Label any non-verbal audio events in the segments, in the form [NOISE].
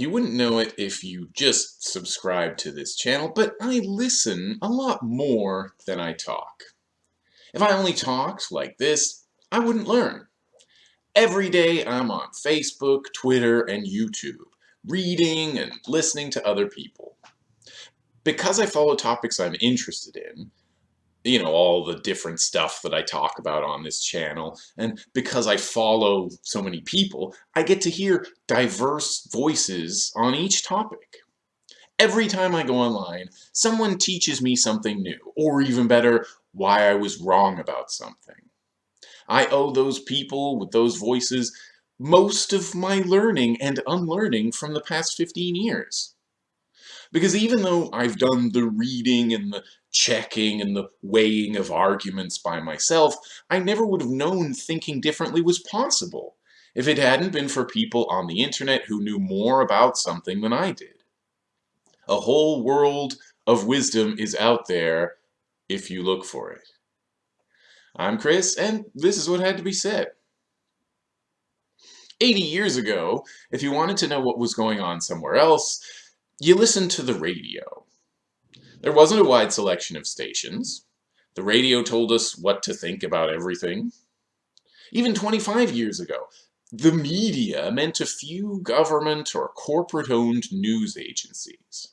You wouldn't know it if you just subscribe to this channel, but I listen a lot more than I talk. If I only talked like this, I wouldn't learn. Every day I'm on Facebook, Twitter, and YouTube, reading and listening to other people. Because I follow topics I'm interested in, you know, all the different stuff that I talk about on this channel. And because I follow so many people, I get to hear diverse voices on each topic. Every time I go online, someone teaches me something new, or even better, why I was wrong about something. I owe those people with those voices most of my learning and unlearning from the past 15 years. Because even though I've done the reading and the checking and the weighing of arguments by myself, I never would have known thinking differently was possible if it hadn't been for people on the internet who knew more about something than I did. A whole world of wisdom is out there if you look for it. I'm Chris, and this is what had to be said. 80 years ago, if you wanted to know what was going on somewhere else, you listened to the radio. There wasn't a wide selection of stations. The radio told us what to think about everything. Even 25 years ago, the media meant a few government or corporate-owned news agencies.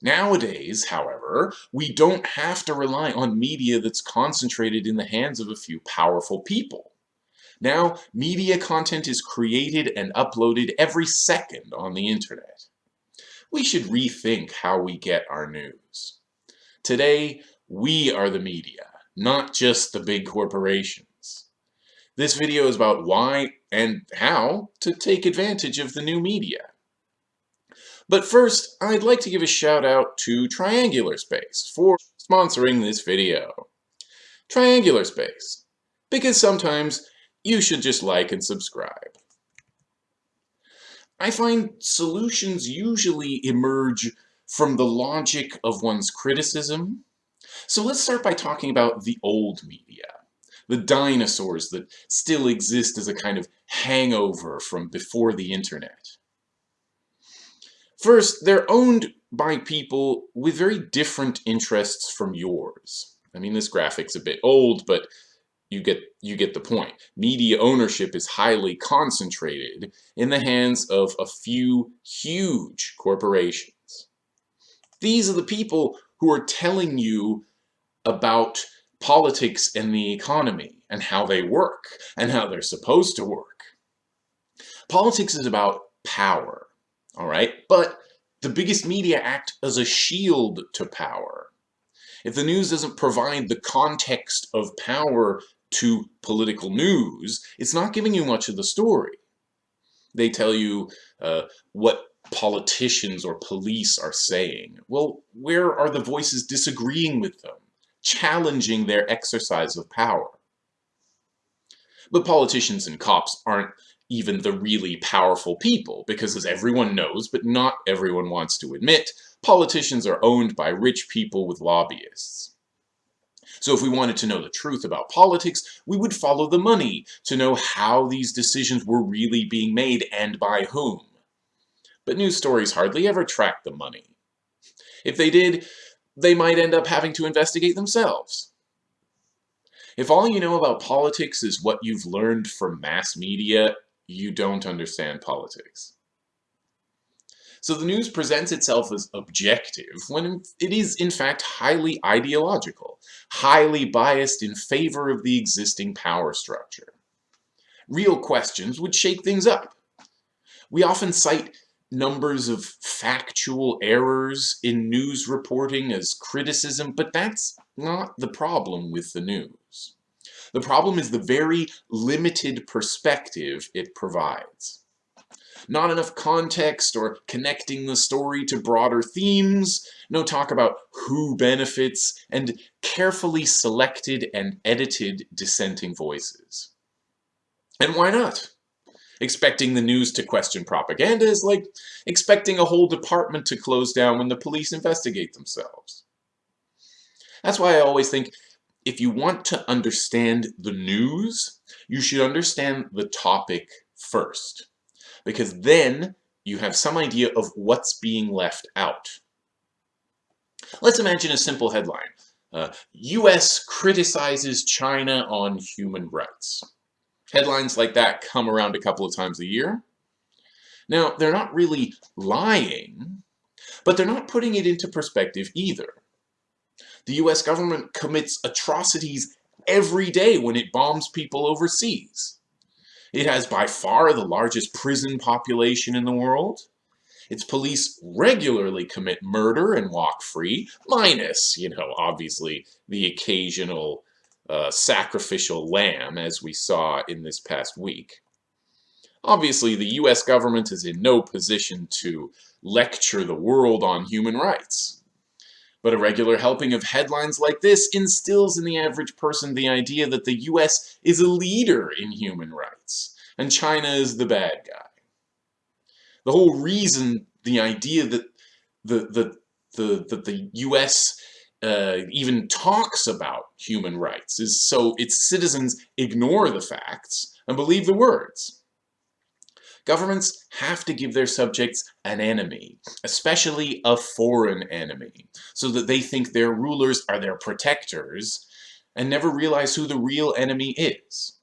Nowadays, however, we don't have to rely on media that's concentrated in the hands of a few powerful people. Now, media content is created and uploaded every second on the internet we should rethink how we get our news. Today, we are the media, not just the big corporations. This video is about why and how to take advantage of the new media. But first, I'd like to give a shout out to Triangular Space for sponsoring this video. Triangular Space, because sometimes you should just like and subscribe. I find solutions usually emerge from the logic of one's criticism. So let's start by talking about the old media, the dinosaurs that still exist as a kind of hangover from before the internet. First, they're owned by people with very different interests from yours. I mean, this graphic's a bit old, but you get you get the point. Media ownership is highly concentrated in the hands of a few huge corporations. These are the people who are telling you about politics and the economy and how they work and how they're supposed to work. Politics is about power, all right? But the biggest media act as a shield to power. If the news doesn't provide the context of power to political news, it's not giving you much of the story. They tell you uh, what politicians or police are saying. Well, where are the voices disagreeing with them, challenging their exercise of power? But politicians and cops aren't even the really powerful people, because as everyone knows, but not everyone wants to admit, politicians are owned by rich people with lobbyists. So if we wanted to know the truth about politics, we would follow the money to know how these decisions were really being made and by whom. But news stories hardly ever track the money. If they did, they might end up having to investigate themselves. If all you know about politics is what you've learned from mass media, you don't understand politics. So the news presents itself as objective when it is in fact highly ideological, highly biased in favor of the existing power structure. Real questions would shake things up. We often cite numbers of factual errors in news reporting as criticism, but that's not the problem with the news. The problem is the very limited perspective it provides not enough context or connecting the story to broader themes, no talk about who benefits, and carefully selected and edited dissenting voices. And why not? Expecting the news to question propaganda is like expecting a whole department to close down when the police investigate themselves. That's why I always think if you want to understand the news, you should understand the topic first because then you have some idea of what's being left out. Let's imagine a simple headline. Uh, U.S. criticizes China on human rights. Headlines like that come around a couple of times a year. Now, they're not really lying, but they're not putting it into perspective either. The US government commits atrocities every day when it bombs people overseas. It has by far the largest prison population in the world. Its police regularly commit murder and walk free, minus, you know, obviously the occasional uh, sacrificial lamb, as we saw in this past week. Obviously, the US government is in no position to lecture the world on human rights. But a regular helping of headlines like this instills in the average person the idea that the US is a leader in human rights, and China is the bad guy. The whole reason, the idea that the, the, the, that the US uh, even talks about human rights is so its citizens ignore the facts and believe the words. Governments have to give their subjects an enemy, especially a foreign enemy, so that they think their rulers are their protectors and never realize who the real enemy is.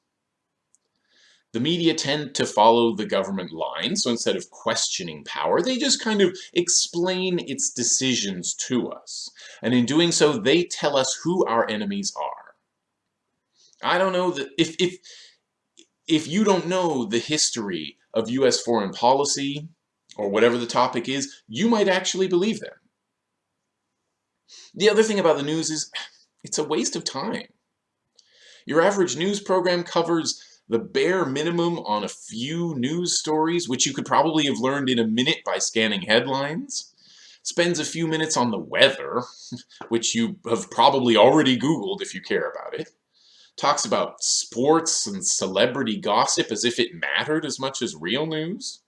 The media tend to follow the government line, so instead of questioning power, they just kind of explain its decisions to us. And in doing so, they tell us who our enemies are. I don't know that if, if, if you don't know the history of US foreign policy, or whatever the topic is, you might actually believe them. The other thing about the news is, [SIGHS] it's a waste of time. Your average news program covers the bare minimum on a few news stories, which you could probably have learned in a minute by scanning headlines, spends a few minutes on the weather, [LAUGHS] which you have probably already Googled if you care about it, talks about sports and celebrity gossip as if it mattered as much as real news,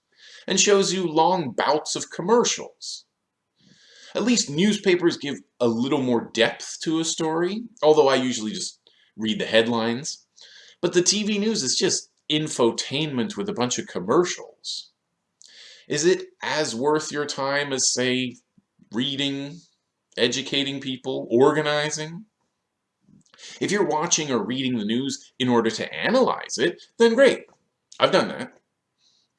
and shows you long bouts of commercials. At least newspapers give a little more depth to a story, although I usually just read the headlines. But the TV news is just infotainment with a bunch of commercials. Is it as worth your time as, say, reading, educating people, organizing? If you're watching or reading the news in order to analyze it, then great. I've done that.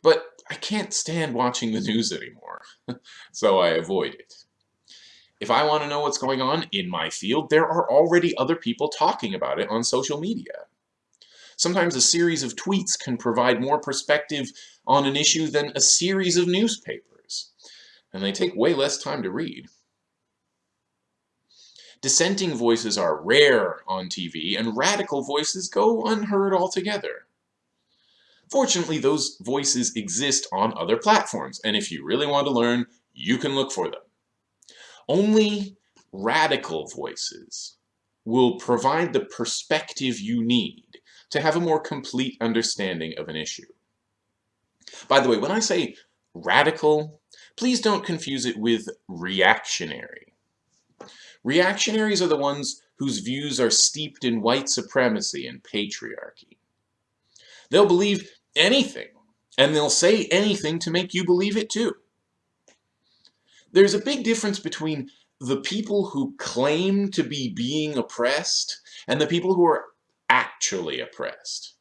But I can't stand watching the [LAUGHS] news anymore, [LAUGHS] so I avoid it. If I want to know what's going on in my field, there are already other people talking about it on social media. Sometimes a series of tweets can provide more perspective on an issue than a series of newspapers, and they take way less time to read. Dissenting voices are rare on TV, and radical voices go unheard altogether. Fortunately, those voices exist on other platforms, and if you really want to learn, you can look for them. Only radical voices will provide the perspective you need to have a more complete understanding of an issue. By the way, when I say radical, please don't confuse it with reactionary. Reactionaries are the ones whose views are steeped in white supremacy and patriarchy. They'll believe anything, and they'll say anything to make you believe it too. There's a big difference between the people who claim to be being oppressed and the people who are actually oppressed.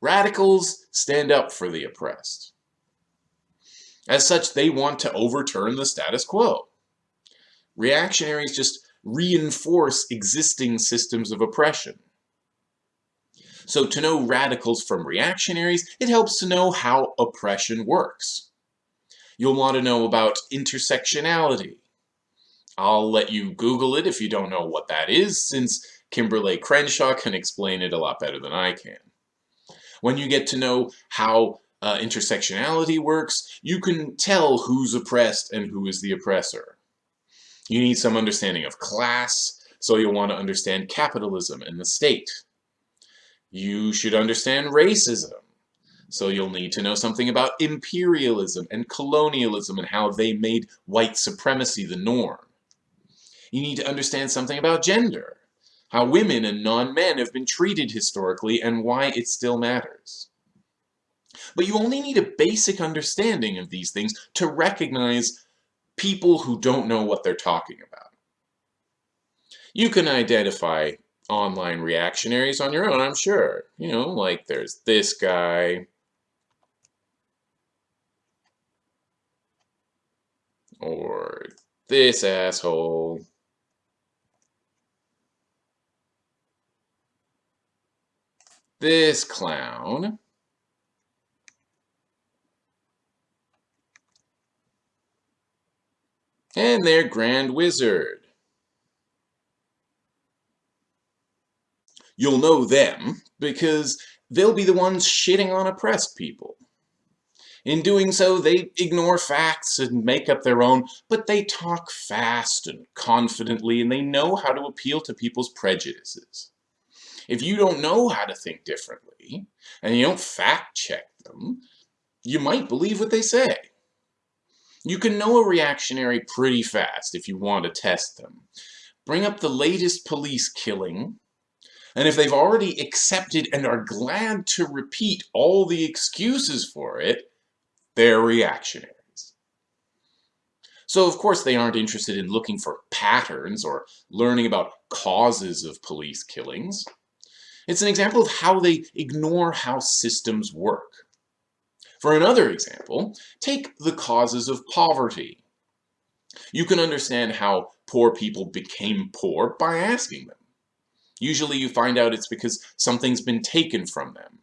Radicals stand up for the oppressed. As such, they want to overturn the status quo. Reactionaries just reinforce existing systems of oppression. So to know radicals from reactionaries, it helps to know how oppression works. You'll want to know about intersectionality. I'll let you Google it if you don't know what that is, since Kimberlé Crenshaw can explain it a lot better than I can. When you get to know how uh, intersectionality works, you can tell who's oppressed and who is the oppressor. You need some understanding of class, so you'll want to understand capitalism and the state. You should understand racism, so you'll need to know something about imperialism and colonialism and how they made white supremacy the norm. You need to understand something about gender, how women and non-men have been treated historically and why it still matters. But you only need a basic understanding of these things to recognize people who don't know what they're talking about. You can identify online reactionaries on your own, I'm sure. You know, like there's this guy. Or this asshole. This clown. And their Grand Wizard. You'll know them because they'll be the ones shitting on oppressed people. In doing so, they ignore facts and make up their own, but they talk fast and confidently, and they know how to appeal to people's prejudices. If you don't know how to think differently, and you don't fact check them, you might believe what they say. You can know a reactionary pretty fast if you want to test them. Bring up the latest police killing, and if they've already accepted and are glad to repeat all the excuses for it, they're reactionaries. So of course they aren't interested in looking for patterns or learning about causes of police killings. It's an example of how they ignore how systems work. For another example, take the causes of poverty. You can understand how poor people became poor by asking them. Usually you find out it's because something's been taken from them.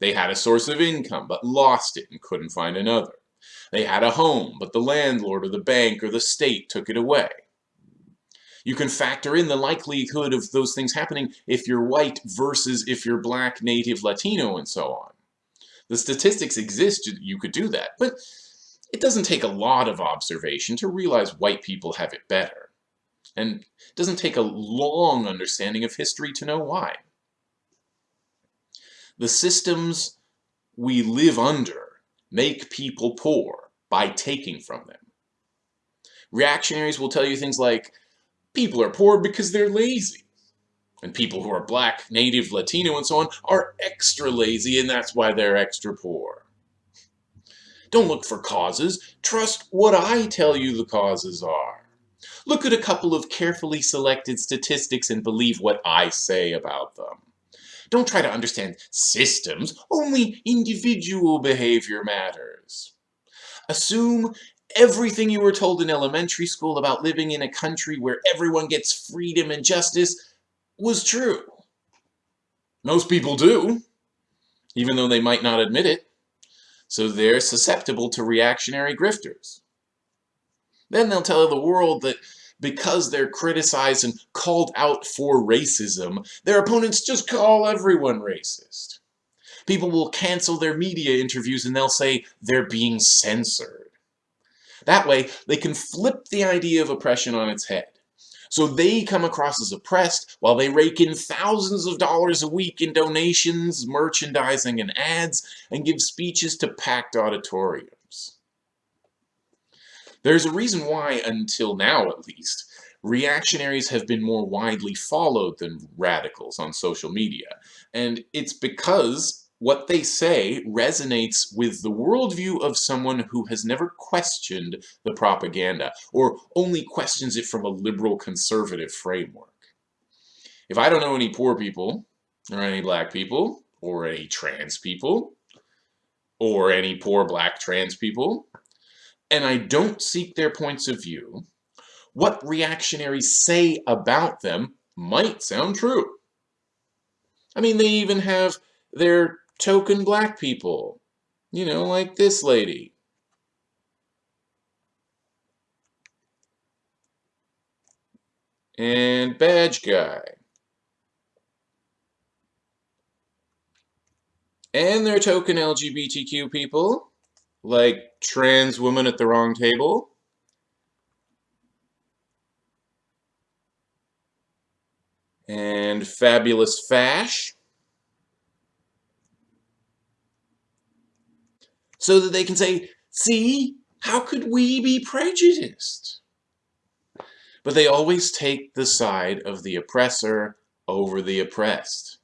They had a source of income, but lost it and couldn't find another. They had a home, but the landlord or the bank or the state took it away. You can factor in the likelihood of those things happening if you're white versus if you're black, native, Latino, and so on. The statistics exist, you could do that, but it doesn't take a lot of observation to realize white people have it better and it doesn't take a long understanding of history to know why. The systems we live under make people poor by taking from them. Reactionaries will tell you things like, people are poor because they're lazy. And people who are black, native, Latino, and so on are extra lazy and that's why they're extra poor. Don't look for causes, trust what I tell you the causes are. Look at a couple of carefully selected statistics and believe what I say about them. Don't try to understand systems, only individual behavior matters. Assume everything you were told in elementary school about living in a country where everyone gets freedom and justice was true. Most people do, even though they might not admit it. So they're susceptible to reactionary grifters. Then they'll tell the world that because they're criticized and called out for racism, their opponents just call everyone racist. People will cancel their media interviews and they'll say they're being censored. That way, they can flip the idea of oppression on its head. So they come across as oppressed while they rake in thousands of dollars a week in donations, merchandising, and ads, and give speeches to packed auditoriums. There's a reason why, until now at least, reactionaries have been more widely followed than radicals on social media. And it's because what they say resonates with the worldview of someone who has never questioned the propaganda, or only questions it from a liberal conservative framework. If I don't know any poor people, or any black people, or any trans people, or any poor black trans people, and I don't seek their points of view, what reactionaries say about them might sound true. I mean, they even have their token black people, you know, like this lady. And badge guy. And their token LGBTQ people like trans woman at the wrong table. And fabulous fash. So that they can say, see, how could we be prejudiced? But they always take the side of the oppressor over the oppressed.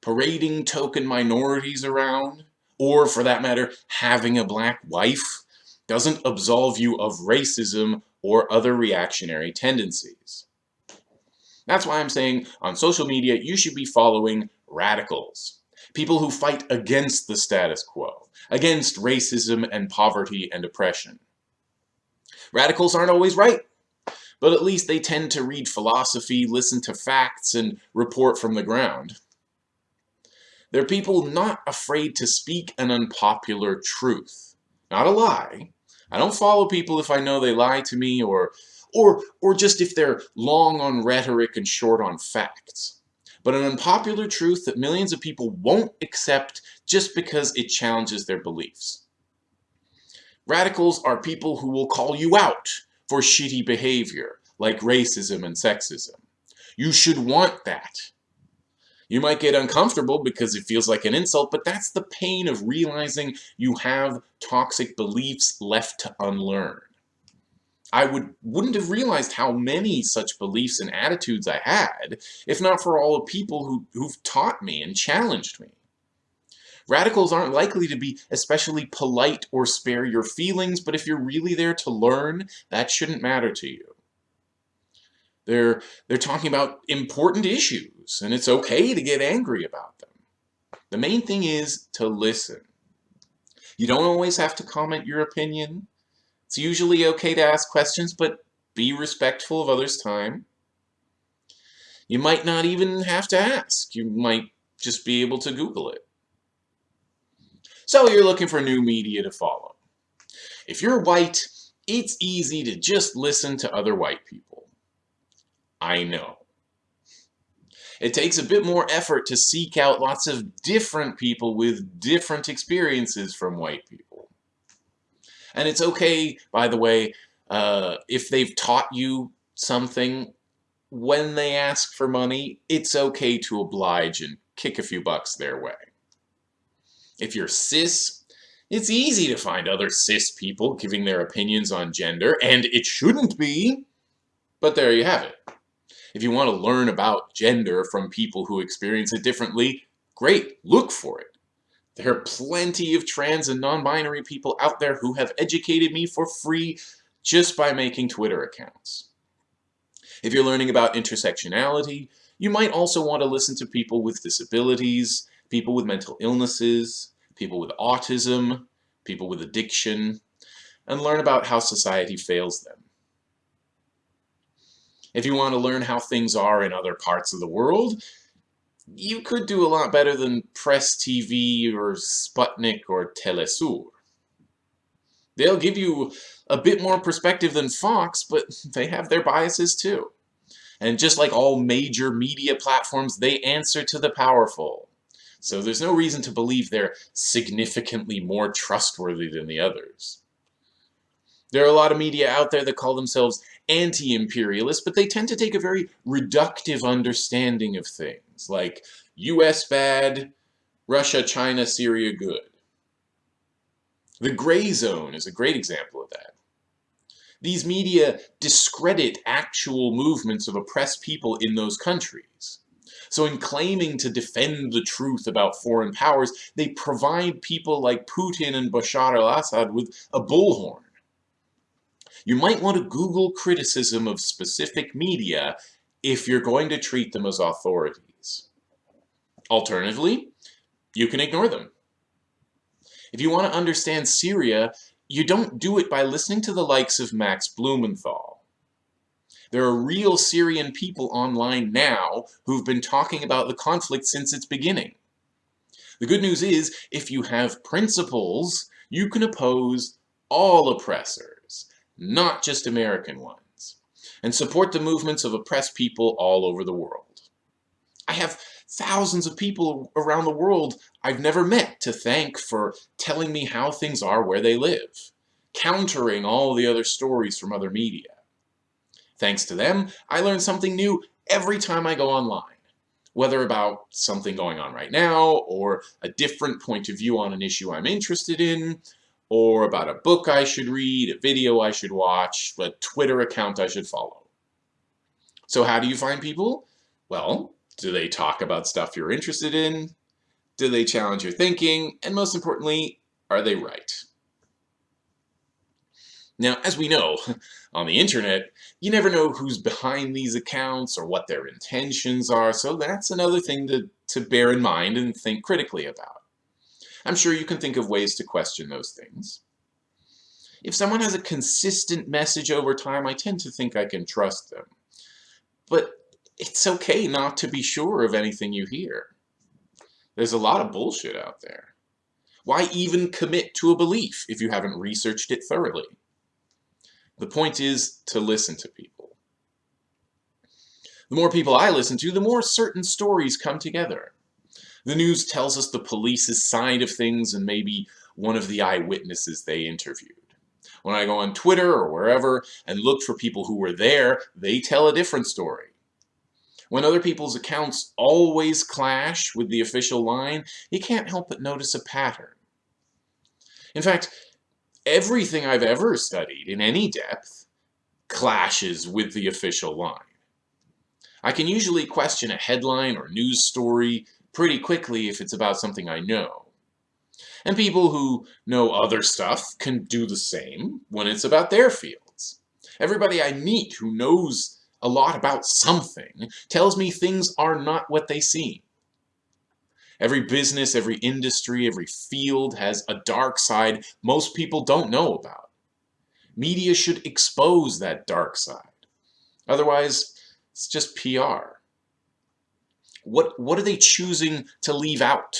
Parading token minorities around, or for that matter, having a black wife, doesn't absolve you of racism or other reactionary tendencies. That's why I'm saying on social media, you should be following radicals. People who fight against the status quo, against racism and poverty and oppression. Radicals aren't always right, but at least they tend to read philosophy, listen to facts, and report from the ground. They're people not afraid to speak an unpopular truth. Not a lie. I don't follow people if I know they lie to me or, or, or just if they're long on rhetoric and short on facts. But an unpopular truth that millions of people won't accept just because it challenges their beliefs. Radicals are people who will call you out for shitty behavior, like racism and sexism. You should want that. You might get uncomfortable because it feels like an insult, but that's the pain of realizing you have toxic beliefs left to unlearn. I would, wouldn't have realized how many such beliefs and attitudes I had if not for all the people who, who've taught me and challenged me. Radicals aren't likely to be especially polite or spare your feelings, but if you're really there to learn, that shouldn't matter to you. They're, they're talking about important issues, and it's okay to get angry about them. The main thing is to listen. You don't always have to comment your opinion. It's usually okay to ask questions, but be respectful of others' time. You might not even have to ask. You might just be able to Google it. So you're looking for new media to follow. If you're white, it's easy to just listen to other white people. I know. It takes a bit more effort to seek out lots of different people with different experiences from white people. And it's okay, by the way, uh, if they've taught you something, when they ask for money, it's okay to oblige and kick a few bucks their way. If you're cis, it's easy to find other cis people giving their opinions on gender, and it shouldn't be, but there you have it. If you want to learn about gender from people who experience it differently, great, look for it. There are plenty of trans and non-binary people out there who have educated me for free just by making Twitter accounts. If you're learning about intersectionality, you might also want to listen to people with disabilities, people with mental illnesses, people with autism, people with addiction, and learn about how society fails them. If you want to learn how things are in other parts of the world, you could do a lot better than Press TV or Sputnik or Telesur. They'll give you a bit more perspective than Fox, but [LAUGHS] they have their biases too. And just like all major media platforms, they answer to the powerful. So there's no reason to believe they're significantly more trustworthy than the others. There are a lot of media out there that call themselves anti-imperialist, but they tend to take a very reductive understanding of things, like US bad, Russia, China, Syria good. The gray zone is a great example of that. These media discredit actual movements of oppressed people in those countries. So in claiming to defend the truth about foreign powers, they provide people like Putin and Bashar al-Assad with a bullhorn you might want to Google criticism of specific media if you're going to treat them as authorities. Alternatively, you can ignore them. If you want to understand Syria, you don't do it by listening to the likes of Max Blumenthal. There are real Syrian people online now who've been talking about the conflict since its beginning. The good news is, if you have principles, you can oppose all oppressors not just American ones, and support the movements of oppressed people all over the world. I have thousands of people around the world I've never met to thank for telling me how things are where they live, countering all the other stories from other media. Thanks to them, I learn something new every time I go online, whether about something going on right now, or a different point of view on an issue I'm interested in, or about a book I should read, a video I should watch, a Twitter account I should follow. So how do you find people? Well, do they talk about stuff you're interested in? Do they challenge your thinking? And most importantly, are they right? Now, as we know, [LAUGHS] on the internet, you never know who's behind these accounts or what their intentions are, so that's another thing to, to bear in mind and think critically about. I'm sure you can think of ways to question those things. If someone has a consistent message over time, I tend to think I can trust them. But it's okay not to be sure of anything you hear. There's a lot of bullshit out there. Why even commit to a belief if you haven't researched it thoroughly? The point is to listen to people. The more people I listen to, the more certain stories come together. The news tells us the police's side of things and maybe one of the eyewitnesses they interviewed. When I go on Twitter or wherever and look for people who were there, they tell a different story. When other people's accounts always clash with the official line, you can't help but notice a pattern. In fact, everything I've ever studied in any depth clashes with the official line. I can usually question a headline or news story pretty quickly if it's about something I know. And people who know other stuff can do the same when it's about their fields. Everybody I meet who knows a lot about something tells me things are not what they seem. Every business, every industry, every field has a dark side most people don't know about. Media should expose that dark side. Otherwise, it's just PR. What, what are they choosing to leave out?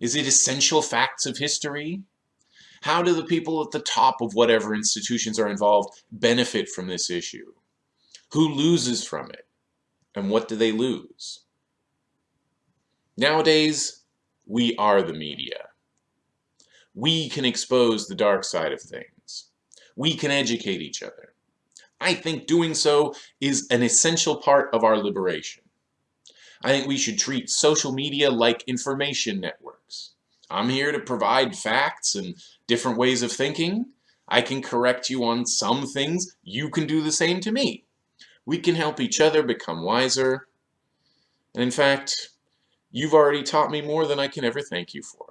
Is it essential facts of history? How do the people at the top of whatever institutions are involved benefit from this issue? Who loses from it? And what do they lose? Nowadays, we are the media. We can expose the dark side of things. We can educate each other. I think doing so is an essential part of our liberation. I think we should treat social media like information networks. I'm here to provide facts and different ways of thinking. I can correct you on some things. You can do the same to me. We can help each other become wiser. And in fact, You've already taught me more than I can ever thank you for.